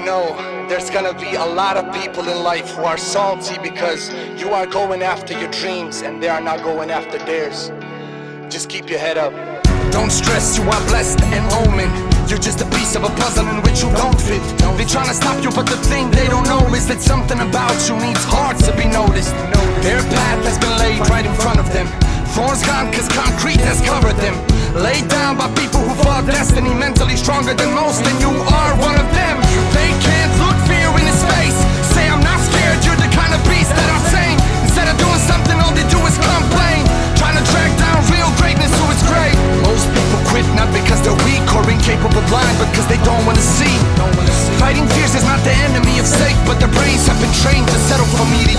know, there's gonna be a lot of people in life who are salty because you are going after your dreams and they are not going after theirs. Just keep your head up. Don't stress, you are blessed and omen. You're just a piece of a puzzle in which you don't fit. They tryna stop you, but the thing they don't know is that something about you needs hard to be noticed. Their path has been laid right in front of them. Thorns gone cause concrete has covered them. Laid down by people who fought destiny, mentally stronger than most, and you are one of them. Blind, because they don't wanna see. Fighting fears is not the enemy of safe, but their brains have been trained to settle for mediocrity.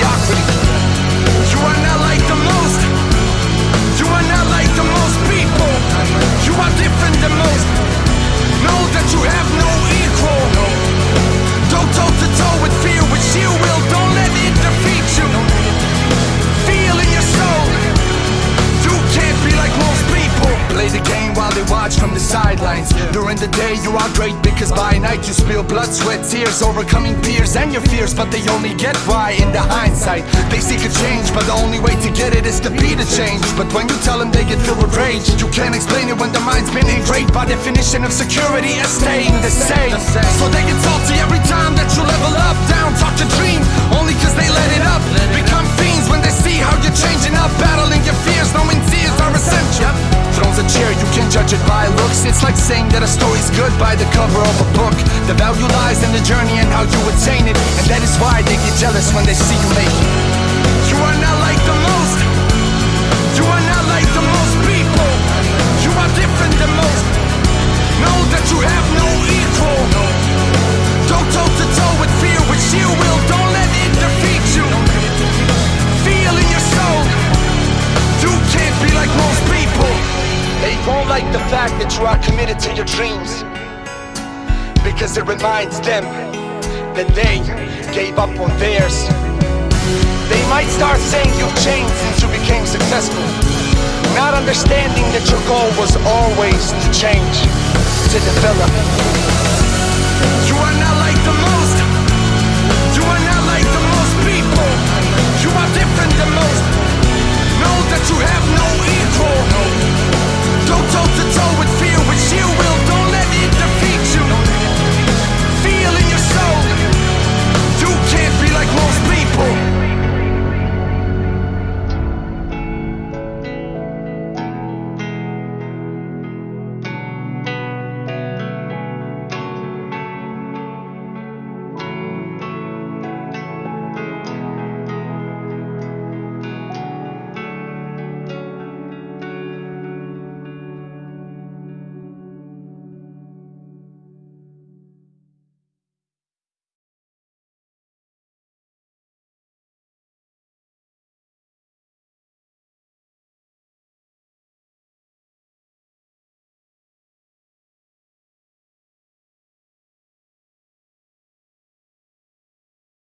Sidelines. During the day, you are great because by night you spill blood, sweat, tears, overcoming fears and your fears. But they only get why in the hindsight. They seek a change, but the only way to get it is to be the change. But when you tell them, they get filled with rage. You can't explain it when the mind's been engraved by definition of security as staying the same. So they get like saying that a story's good by the cover of a book. The value lies in the journey and how you attain it, and that is why they get jealous when they see you make it. You are not fact that you are committed to your dreams because it reminds them that they gave up on theirs. They might start saying you've changed since you became successful, not understanding that your goal was always to change, to develop.